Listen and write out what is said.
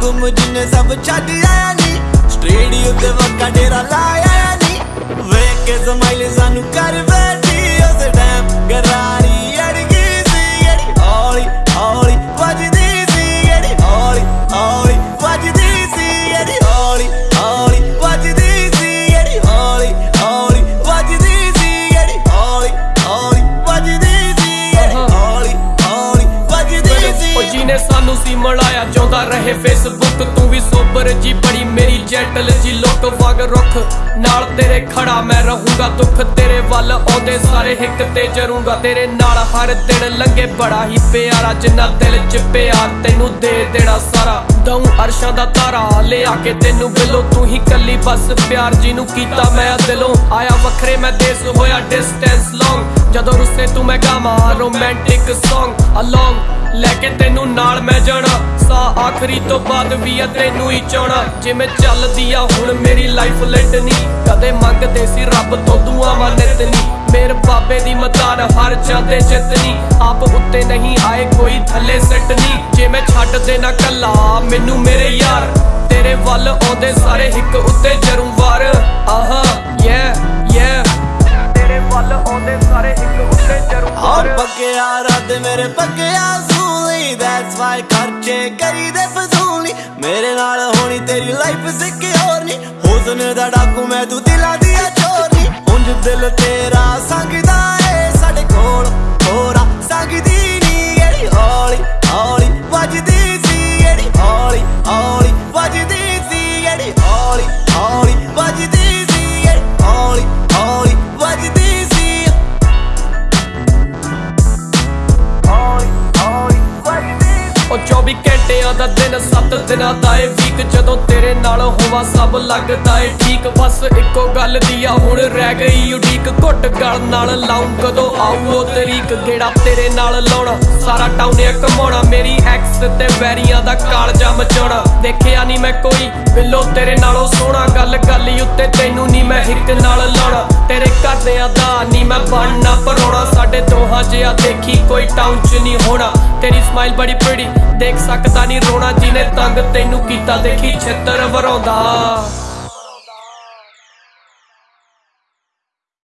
ਗੁੰਮ ਜਿੰਨੇ ਸਭ ਛੱਡ ਆਇਆ ਨੀ ਤੇ ਵੱਕਾ ਲਾਇਆ ਨੀ ਵੇਖ ਕੇ ਸਮਾਈਲ ਸਾਨੂੰ ਕਰ ਬੈਠੀ ਗਰਾਰੀ ਅੜਗੀ ਸੀ ਅੜੀ ਹੌਲੀ ਹੌਲੀ ਵੱਜਦੀ ਸੀ ਅੜੀ ਹੌਲੀ ਹੌਲੀ ਵੱਜਦੀ ਸੀ ਅੜੀ ਹੌਲੀ ਹੌਲੀ ਵੱਜਦੀ ਸੀ ਅੜੀ ਹੌਲੀ ਹੌਲੀ ਵੱਜਦੀ ਸੀ ਅੜੀ ਹੌਲੀ ਹੌਲੀ ਵੱਜਦੀ ਸੀ ਅੜੀ ਹੌਲੀ ਹੌਲੀ ਵੱਜਦੀ ਸੀ। ਉਹ ਜਿਹਨੇ ਸਾਨੂੰ ਸੀ ਮਲਾਇਆ ਰਹੇ ਫੇਸਬੁੱਕ ਤੂੰ ਵੀ ਸੋਬਰ ਜੀ ਬੜੀ ਮੇਰੀ ਜੈਟਲ ਜੀ ਲੁੱਕ ਵਗ ਰੁੱਖ ਨਾਲ ਤੇਰੇ ਖੜਾ, ਮੈਂ ਰਹੂੰਗਾ ਦੁੱਖ ਤੇਰੇ ਵੱਲ, ਆਉਂਦੇ ਸਾਰੇ ਹਿੱਕ ਤੇ ਜਰੂੰਗਾ ਤੇਰੇ ਨਾਲ। ਹਰ ਦਿਨ ਲੰਘੇ ਬੜਾ ਹੀ ਪਿਆਰਾ, ਜਿੰਨਾ ਦਿਲ ਚ ਪਿਆਰ ਤੈਨੂੰ ਦੇ ਦੇਣਾ ਸਾਰਾ। ਦਊ ਅਰਸ਼ਾਂ ਦਾ ਤਾਰਾ ਲਿਆ ਕੇ ਤੈਨੂੰ ਬਿਲੋ, ਤੂੰ ਹੀ ਕੱਲੀ ਬਸ ਪਿਆਰ ਜੀ ਨੂੰ ਕੀਤਾ ਮੈਂ ਦਿਲੋਂ। ਆਇਆ ਵੱਖਰੇ, ਮੈਂ ਦੇਸ ਹੋਇਆ ਡਿਸਟੈਂਸ ਲੌਂਗ ਜਦੋਂ ਰੁੱਸੇ ਤੂੰ ਮੈਂ ਗਾਵਾਂ ਰੋਮਾਂਟਿਕ ਸੌਂਗ ਅਲੋਂਗ ਲੈ ਕੇ ਤੈਨੂੰ ਨਾਲ ਮੈਂ ਜਾਣਾ। ਆਖਰੀ ਤੋਂ ਬਾਅਦ ਵੀ ਆ ਤੈਨੂੰ ਹੀ ਚਾਹਣਾ ਜਿਵੇਂ ਚੱਲਦੀ ਆ, ਹੁਣ ਮੇਰੀ ਲਾਈਫ ਲੈਟਨੀ ਕਦੇ ਮੰਗਦੇ ਸੀ ਰੱਬ ਤੋਂ ਦੁਆਵਾਂ ਨਿਤਨੀ। ਮੇਰ ਬਾਬੇ ਦੀ ਮਦਾਨ ਹਰ ਜਾਂਦੇ ਜਿੱਤਨੀ। ਆਪ ਉੱਤੇ ਨਹੀਂ ਆਏ, ਕੋਈ ਥੱਲੇ ਸੱਟਨੀ ਜੇ ਮੈਂ ਛੱਡ ਦੇਣਾ ਕੱਲਾ, ਮੈਨੂੰ ਮੇਰੇ ਯਾਰ। ਤੇਰੇ ਵੱਲ ਆਉਂਦੇ ਸਾਰੇ ਹਿੱਕ ਉੱਤੇ ਜਰੂ ਆਹਾ ਯੇ ਯੇ ਤੇਰੇ ਵੱਲ ਆਉਂਦੇ ਸਾਰੇ ਹਿੱਕ ਉੱਤੇ ਜਰੂ ਹਾਂ ਪੱਕਿਆ ਰੱਦ ਮੇਰੇ ਪੱਕਿਆ ਸੂਲੀ ਦੈਟਸ ਵਾਈ ਖਰਚੇ ਕਰੀਦੇ ਫਜ਼ੂਲੀ। ਮੇਰੇ ਨਾਲ ਹੋਣੀ ਤੇਰੀ ਲਾਈਫ ਸਿਕਿਉਰ ਨਹੀਂ ਹੁਸਨ ਦਾ ਡਾਕੂ ਮੈਂ ਤੂੰ ਦਿਲਾਂ ਦੀ ਆ ਚੋਰੀ ਉਂਝ ਦਿਲ ਤੇਰਾ ਸੰਗਦਾ। ਉਹ 24 ਘੰਟਿਆਂ ਦਾ ਦਿਨ 7 ਦਿਨਾਂ ਦਾ ਏ ਵੀਕ ਜਦੋਂ ਤੇਰੇ ਨਾਲ ਹੋਵਾ, ਸਭ ਲੱਗਦਾ ਏ ਠੀਕ। ਬਸ ਇੱਕੋ ਗੱਲ ਦੀ ਆ, ਹੁਣ ਰਹਿ ਗਈ ਉਡੀਕ। ਘੁੱਟ ਗਲ ਨਾਲ ਲਾਉਂ, ਕਦੋਂ ਆਊ ਉਹ ਤਰੀਕ? ਗੇੜਾ ਤੇਰੇ ਨਾਲ ਲਾਉਣਾ, ਸਾਰਾ ਟਾਊਨ ਕਮਾਉਣਾ ਮੇਰੀ ਐਕਸ ਤੇ ਵੈਰੀਆਂ ਦਾ ਕਾਲਜਾ ਮਚਾਉਣਾ। ਦੇਖਿਆ ਨਹੀਂ ਮੈਂ ਕੋਈ ਬਿੱਲੋ ਤੇਰੇ ਨਾਲੋਂ ਸੋਹਣਾ। ਗੱਲ ਗੱਲ ਈ ਉੱਤੇ ਤੈਨੂੰ ਨਹੀਂ ਮੈਂ ਹਿੱਕ ਨਾਲ ਲਾਉਣਾ। ਤੇਰੇ ਘਰਦਿਆਂ ਦਾ ਨਹੀਂ ਮੈਂ ਬਣਨਾ, ਪਰੋਣਾ। ਸਾਡੇ ਦੋਹਾਂ ਜਿਹਾ ਦੇਖੀ ਕੋਈ ਟਾਊਨ 'ਚ ਨਹੀਂ ਹੋਣਾ। ਤੇਰੀ ਸਮਾਈਲ ਬੜੀ ਪ੍ਰੀਟੀ ਦੇਖ ਸਕਦਾ ਨਹੀਂ ਰੋਣਾ, ਜਿਹਨੇ ਤੰਗ ਤੈਨੂੰ ਕੀਤਾ, ਦੇਖੀ ਛਿੱਤਰ ਵਰਾਉਂਦਾ।